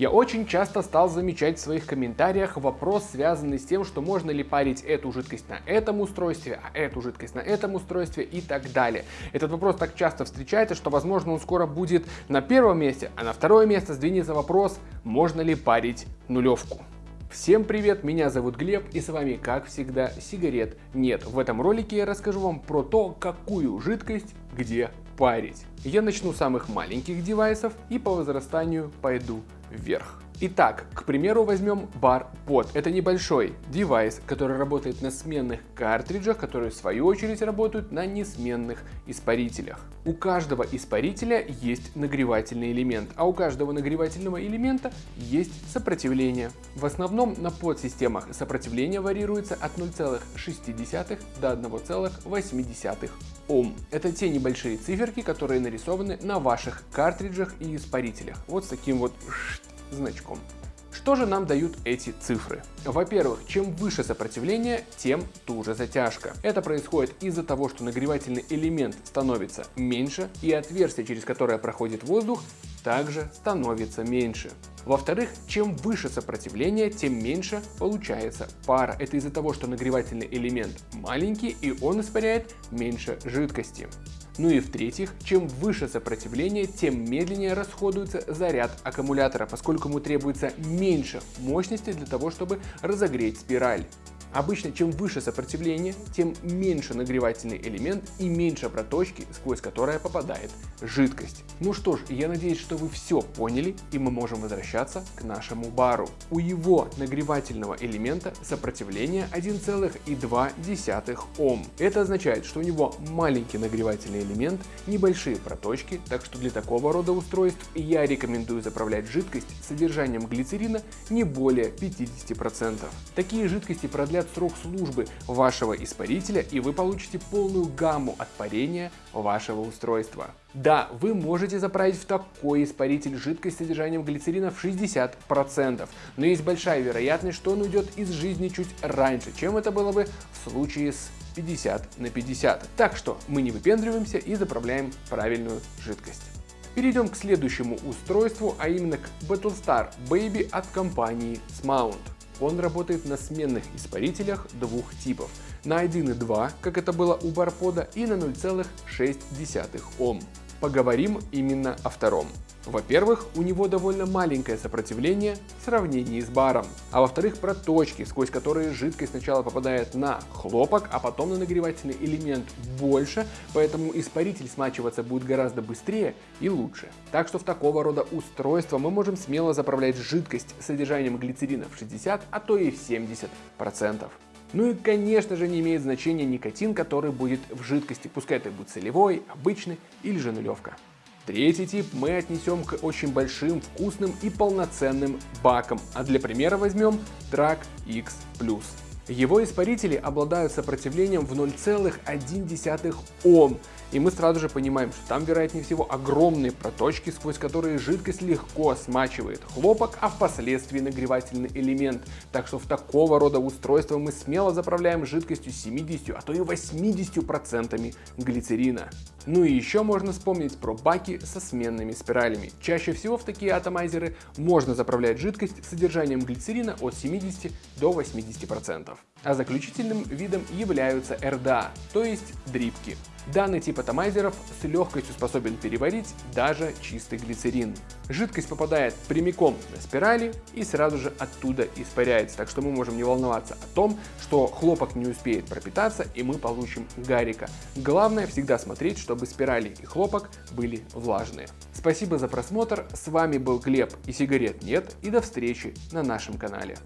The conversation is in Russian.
Я очень часто стал замечать в своих комментариях вопрос, связанный с тем, что можно ли парить эту жидкость на этом устройстве, а эту жидкость на этом устройстве и так далее. Этот вопрос так часто встречается, что возможно он скоро будет на первом месте, а на второе место сдвинется вопрос, можно ли парить нулевку. Всем привет, меня зовут Глеб и с вами как всегда сигарет нет. В этом ролике я расскажу вам про то, какую жидкость где парить. Я начну с самых маленьких девайсов и по возрастанию пойду вверх. Итак, к примеру, возьмем бар под. Это небольшой девайс, который работает на сменных картриджах, которые в свою очередь работают на несменных испарителях. У каждого испарителя есть нагревательный элемент, а у каждого нагревательного элемента есть сопротивление. В основном на подсистемах сопротивление варьируется от 0,6 до 1,8 Ом. Это те небольшие циферки, которые нарисованы на ваших картриджах и испарителях. Вот с таким вот значком. Что же нам дают эти цифры? Во-первых, чем выше сопротивление, тем туже затяжка. Это происходит из-за того, что нагревательный элемент становится меньше и отверстие, через которое проходит воздух, также становится меньше. Во-вторых, чем выше сопротивление, тем меньше получается пара. Это из-за того, что нагревательный элемент маленький и он испаряет меньше жидкости. Ну и в-третьих, чем выше сопротивление, тем медленнее расходуется заряд аккумулятора, поскольку ему требуется меньше мощности для того, чтобы разогреть спираль. Обычно чем выше сопротивление, тем меньше нагревательный элемент и меньше проточки, сквозь которое попадает жидкость. Ну что ж, я надеюсь, что вы все поняли и мы можем возвращаться к нашему бару. У его нагревательного элемента сопротивление 1,2 Ом. Это означает, что у него маленький нагревательный элемент, небольшие проточки, так что для такого рода устройств я рекомендую заправлять жидкость содержанием глицерина не более 50%. Такие жидкости продлят продлят срок службы вашего испарителя и вы получите полную гамму от парения вашего устройства. Да, вы можете заправить в такой испаритель жидкость с содержанием глицерина в 60%, но есть большая вероятность, что он уйдет из жизни чуть раньше, чем это было бы в случае с 50 на 50. Так что мы не выпендриваемся и заправляем правильную жидкость. Перейдем к следующему устройству, а именно к Battlestar Baby от компании Smount. Он работает на сменных испарителях двух типов. На 1,2, как это было у Барпода, и на 0,6 Ом. Поговорим именно о втором. Во-первых, у него довольно маленькое сопротивление в сравнении с баром, а во-вторых, проточки, сквозь которые жидкость сначала попадает на хлопок, а потом на нагревательный элемент больше, поэтому испаритель смачиваться будет гораздо быстрее и лучше. Так что в такого рода устройства мы можем смело заправлять жидкость с содержанием глицерина в 60, а то и в 70%. Ну и конечно же не имеет значения никотин, который будет в жидкости, пускай это будет солевой, обычный или же нулевка. Третий тип мы отнесем к очень большим, вкусным и полноценным бакам, а для примера возьмем Drag X+. Его испарители обладают сопротивлением в 0,1 Ом, и мы сразу же понимаем, что там вероятнее всего огромные проточки, сквозь которые жидкость легко смачивает хлопок, а впоследствии нагревательный элемент. Так что в такого рода устройства мы смело заправляем жидкостью 70, а то и 80% глицерина. Ну и еще можно вспомнить про баки со сменными спиралями. Чаще всего в такие атомайзеры можно заправлять жидкость с содержанием глицерина от 70 до 80%. А заключительным видом являются РДА, то есть дрипки. Данный тип атомайзеров с легкостью способен переварить даже чистый глицерин. Жидкость попадает прямиком на спирали и сразу же оттуда испаряется, так что мы можем не волноваться о том, что хлопок не успеет пропитаться и мы получим гарика. Главное всегда смотреть, чтобы спирали и хлопок были влажные. Спасибо за просмотр, с вами был Глеб и сигарет нет и до встречи на нашем канале.